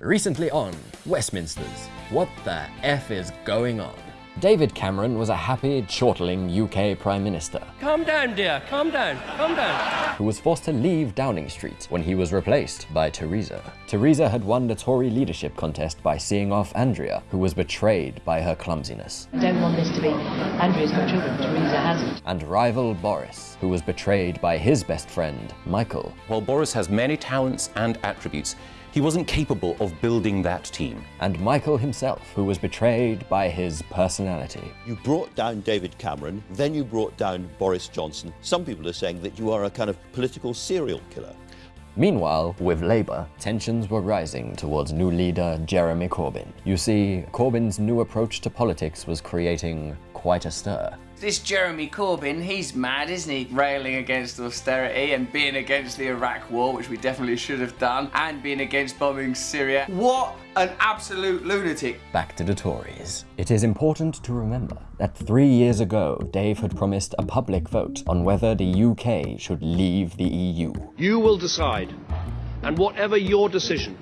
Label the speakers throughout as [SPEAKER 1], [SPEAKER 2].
[SPEAKER 1] Recently on Westminsters, what the F is going on? David Cameron was a happy, chortling UK Prime Minister
[SPEAKER 2] Calm down, dear. Calm down. Calm down.
[SPEAKER 1] who was forced to leave Downing Street when he was replaced by Theresa. Theresa had won the Tory leadership contest by seeing off Andrea, who was betrayed by her clumsiness,
[SPEAKER 3] I don't want this to be Andrea's got children, Teresa hasn't.
[SPEAKER 1] and rival Boris, who was betrayed by his best friend, Michael.
[SPEAKER 4] While Boris has many talents and attributes, he wasn't capable of building that team.
[SPEAKER 1] and Michael himself, who was betrayed by his personality.
[SPEAKER 5] You brought down David Cameron, then you brought down Boris Johnson. Some people are saying that you are a kind of political serial killer.
[SPEAKER 1] Meanwhile, with Labour, tensions were rising towards new leader Jeremy Corbyn. You see, Corbyn's new approach to politics was creating quite a stir.
[SPEAKER 6] This Jeremy Corbyn, he's mad, isn't he? Railing against austerity and being against the Iraq war, which we definitely should have done, and being against bombing Syria. What an absolute lunatic.
[SPEAKER 1] Back to the Tories. It is important to remember that three years ago, Dave had promised a public vote on whether the UK should leave the EU.
[SPEAKER 7] You will decide, and whatever your decision,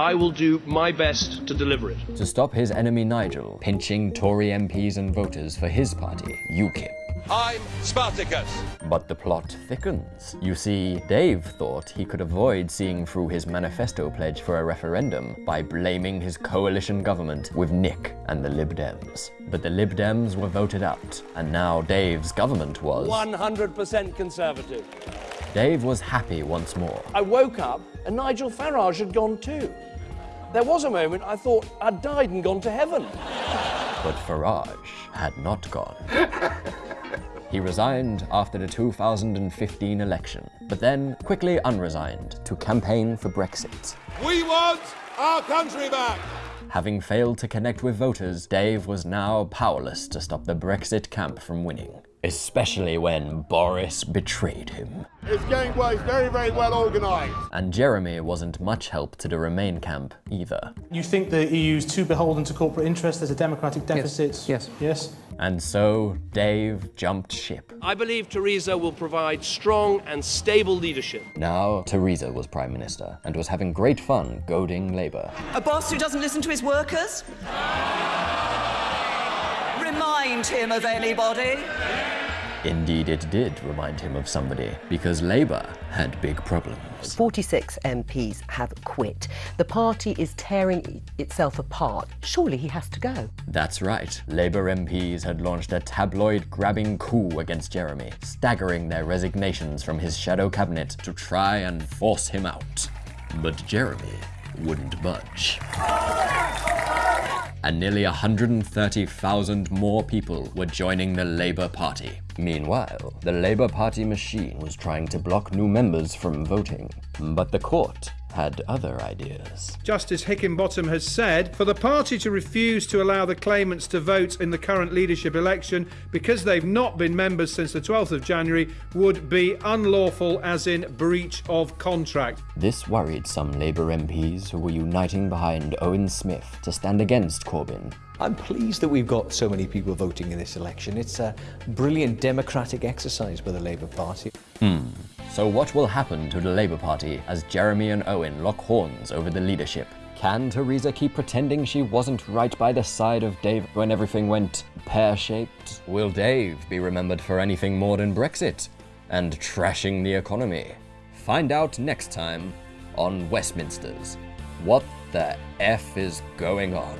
[SPEAKER 7] I will do my best to deliver it.
[SPEAKER 1] To stop his enemy Nigel pinching Tory MPs and voters for his party, UKIP.
[SPEAKER 8] I'm Spartacus.
[SPEAKER 1] But the plot thickens. You see, Dave thought he could avoid seeing through his manifesto pledge for a referendum by blaming his coalition government with Nick and the Lib Dems. But the Lib Dems were voted out, and now Dave's government was.
[SPEAKER 7] 100% Conservative.
[SPEAKER 1] Dave was happy once more.
[SPEAKER 7] I woke up and Nigel Farage had gone too. There was a moment I thought I'd died and gone to heaven.
[SPEAKER 1] But Farage had not gone. He resigned after the 2015 election, but then quickly unresigned to campaign for Brexit.
[SPEAKER 8] We want our country back.
[SPEAKER 1] Having failed to connect with voters, Dave was now powerless to stop the Brexit camp from winning. Especially when Boris betrayed him.
[SPEAKER 8] It's going well. It's very, very well organised.
[SPEAKER 1] And Jeremy wasn't much help to the Remain camp either.
[SPEAKER 9] You think the EU's too beholden to corporate interests? There's a democratic deficit?
[SPEAKER 10] Yes.
[SPEAKER 9] Yes?
[SPEAKER 1] And so Dave jumped ship.
[SPEAKER 7] I believe Theresa will provide strong and stable leadership.
[SPEAKER 1] Now Theresa was Prime Minister and was having great fun goading Labour.
[SPEAKER 11] A boss who doesn't listen to his workers? Remind him of anybody?
[SPEAKER 1] Indeed, it did remind him of somebody, because Labour had big problems.
[SPEAKER 10] 46 MPs have quit. The party is tearing itself apart. Surely he has to go.
[SPEAKER 1] That's right, Labour MPs had launched a tabloid grabbing coup against Jeremy, staggering their resignations from his shadow cabinet to try and force him out. But Jeremy wouldn't budge. And nearly 130,000 more people were joining the Labour Party. Meanwhile, the Labour Party machine was trying to block new members from voting. But the court had other ideas.
[SPEAKER 12] Justice Hickinbottom has said for the party to refuse to allow the claimants to vote in the current leadership election because they've not been members since the 12th of January would be unlawful as in breach of contract.
[SPEAKER 1] This worried some Labour MPs who were uniting behind Owen Smith to stand against Corbyn.
[SPEAKER 13] I'm pleased that we've got so many people voting in this election. It's a brilliant democratic exercise by the Labour Party.
[SPEAKER 1] Hmm. So what will happen to the Labour Party as Jeremy and Owen lock horns over the leadership? Can Theresa keep pretending she wasn't right by the side of Dave when everything went pear-shaped? Will Dave be remembered for anything more than Brexit and trashing the economy? Find out next time on Westminsters. What the F is going on?